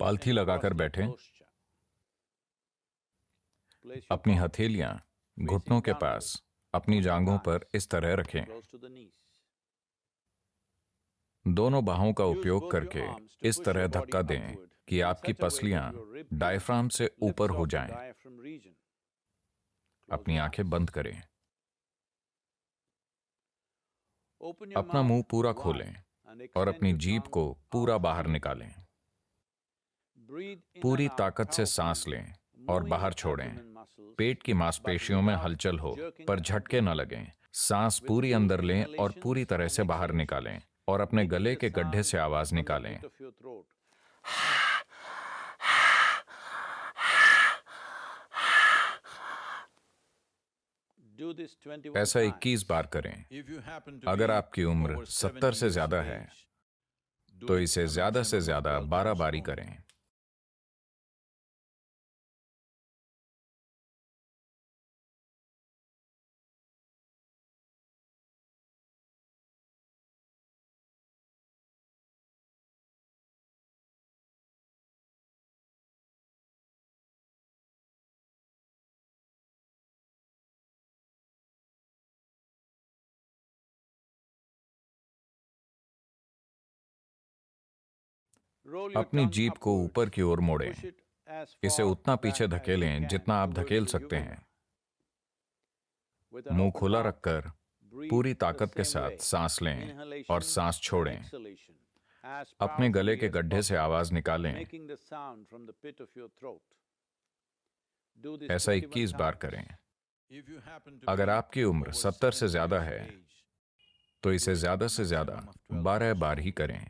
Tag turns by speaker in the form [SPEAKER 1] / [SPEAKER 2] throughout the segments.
[SPEAKER 1] पालथी लगाकर बैठें। अपनी हथेलियाँ घुटनों के पास, अपनी जांघों पर इस तरह रखें। दोनों बाहों का उपयोग करके इस तरह धक्का दें कि आपकी पसलियाँ डायफ्राम से ऊपर हो जाएँ। अपनी आँखें बंद करें। अपना मुँह पूरा खोलें और अपनी जीप को पूरा बाहर निकालें। पूरी ताकत से सांस लें और बाहर छोड़ें। पेट की मांसपेशियों में हलचल हो, पर झटके न लगें। सांस पूरी अंदर लें और पूरी तरह से बाहर निकालें और अपने गले के गड्ढे से आवाज़ निकालें। ऐसा 21 बार करें। अगर आपकी उम्र 70 से ज़्यादा है तो इसे ज़्यादा से ज़्यादा 12 बारी करें। अपनी जीप को ऊपर की ओर मोड़ें। इसे उतना पीछे धकेलें जितना आप धकेल सकते हैं। मुँह खुला रखकर पूरी ताकत के साथ सांस लें और सांस छोड़ें। अपने गले के गड्ढे से आवाज़ निकालें। ऐसा 21 बार करें। अगर आपकी उम्र 70 से ज़्यादा है तो इसे ज़्यादा से ज़्यादा 12 बार ही करें।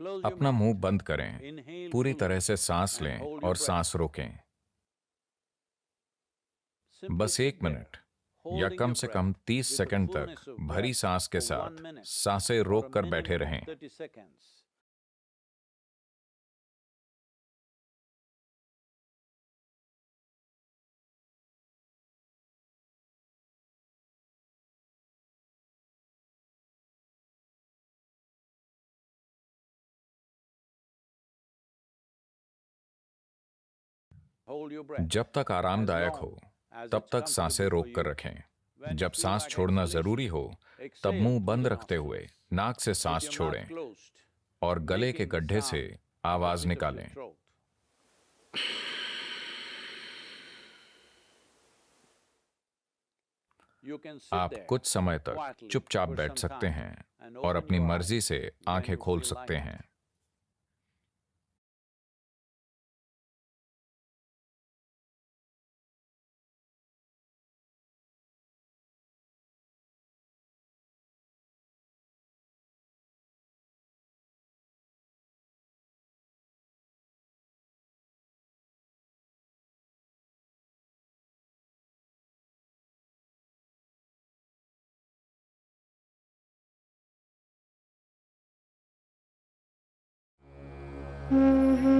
[SPEAKER 1] अपना मुँह बंद करें। पूरी तरह से सांस लें और सांस रोकें। बस एक मिनट या कम से कम 30 सेकंड तक भरी सांस के साथ साँसें रोक कर बैठे रहें। जब तक आरामदायक हो तब तक साँसें रोक कर रखें। जब सांस छोड़ना ज़रूरी हो तब मुँह बंद रखते हुए नाक से सांस छोड़ें और गले के गड्ढे से आवाज़ निकालें। आप कुछ समय तक चुपचाप बैठ सकते हैं और अपनी मर्ज़ी से आँखें खोल सकते हैं। Mm-hmm.